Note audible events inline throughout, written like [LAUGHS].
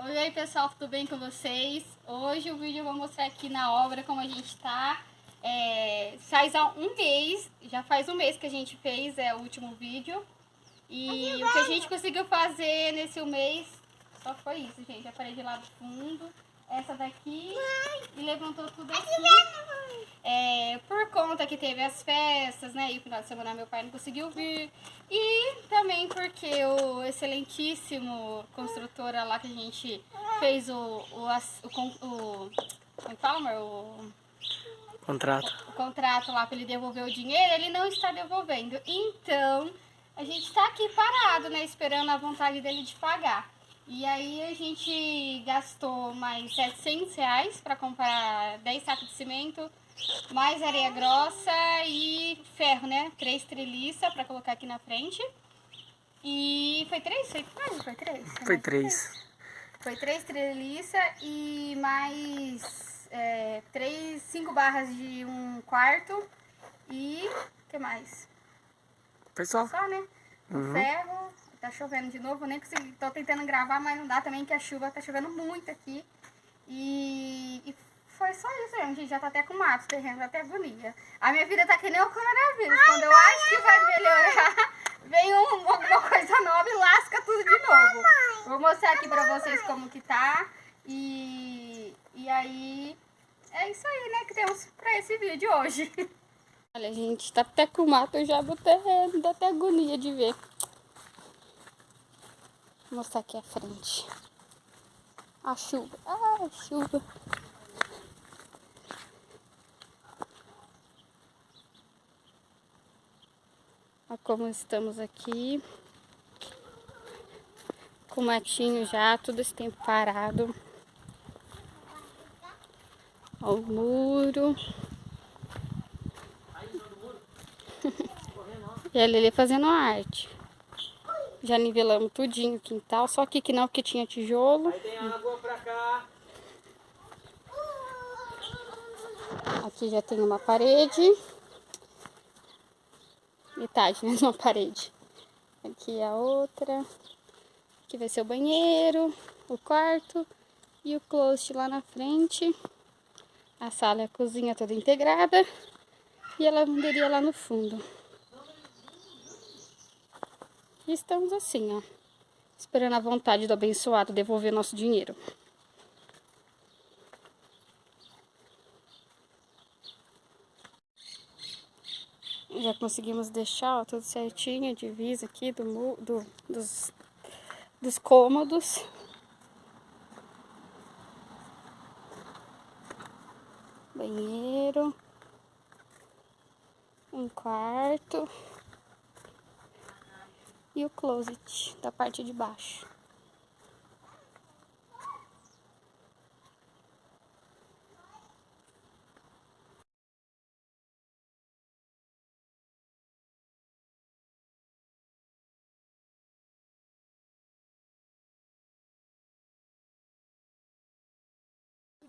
Oi, pessoal, tudo bem com vocês? Hoje o vídeo eu vou mostrar aqui na obra como a gente tá. É, faz um mês, já faz um mês que a gente fez é, o último vídeo. E o que a gente conseguiu fazer nesse mês só foi isso, gente. A parede lá do fundo, essa daqui e levantou tudo aqui. É, por conta que teve as festas, né? E o final de semana meu pai não conseguiu vir. E também porque o excelentíssimo construtora lá que a gente fez o... o, o, o como fala, amor? O... Contrato. O contrato lá para ele devolver o dinheiro, ele não está devolvendo. Então, a gente está aqui parado, né? Esperando a vontade dele de pagar. E aí a gente gastou mais 700 reais para comprar 10 sacos de cimento, mais areia grossa e ferro, né? Três treliças para colocar aqui na frente. E foi três? Foi quase? Foi três? Foi, foi três. Foi três treliças e mais é, três, cinco barras de um quarto e o que mais? Foi só. Só, né? Uhum. Ferro, tá chovendo de novo, nem consegui, tô tentando gravar, mas não dá também que a chuva tá chovendo muito aqui. E, e foi só isso mesmo, gente. Já tá até com mato, terreno, até agonia. A minha vida tá que nem o coronavírus. Ai, Quando eu acho que vai melhorar, vem um, alguma coisa nova e lasca tudo de novo. Vou mostrar aqui pra vocês como que tá. E, e aí, é isso aí, né, que temos pra esse vídeo hoje. [LAUGHS] Olha, gente, tá até com mato já do terreno, dá até agonia de ver. Vou mostrar aqui a frente. A chuva. Ah, a chuva. Olha como estamos aqui. Com matinho já, todo esse tempo parado. Olha o muro. [LAUGHS] e a Lili fazendo arte. Já nivelamos tudinho o quintal, só aqui que não, porque tinha tijolo. Aí tem água pra cá. Aqui já tem uma parede metade, né, [LAUGHS] numa parede. Aqui a outra. Aqui vai ser o banheiro, o quarto e o closet lá na frente. A sala e a cozinha toda integrada. E a lavanderia lá no fundo. E estamos assim, ó. Esperando a vontade do abençoado devolver nosso dinheiro. Já conseguimos deixar ó, tudo certinho, a divisa aqui do, do, dos, dos cômodos. Banheiro. Um quarto. E o closet da parte de baixo.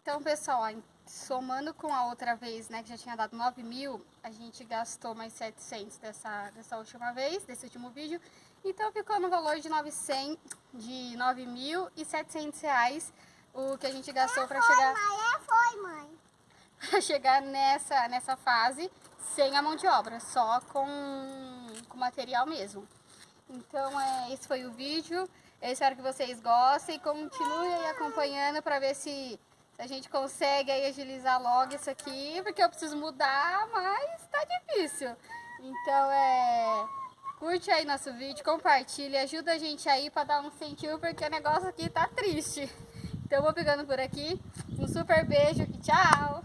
Então, pessoal, somando com a outra vez, né, que já tinha dado 9 mil, a gente gastou mais 700 dessa, dessa última vez, desse último vídeo. Então, ficou no valor de 900, de 9.700 reais o que a gente gastou para chegar... Mãe, é, foi, mãe. [LAUGHS] Pra chegar nessa, nessa fase sem a mão de obra, só com, com material mesmo. Então, é, esse foi o vídeo. Eu espero que vocês gostem. Continuem aí acompanhando para ver se a gente consegue aí agilizar logo isso aqui, porque eu preciso mudar, mas tá difícil. Então, é... Curte aí nosso vídeo, compartilha, ajuda a gente aí pra dar um incentivo, porque o negócio aqui tá triste. Então, eu vou pegando por aqui. Um super beijo e tchau!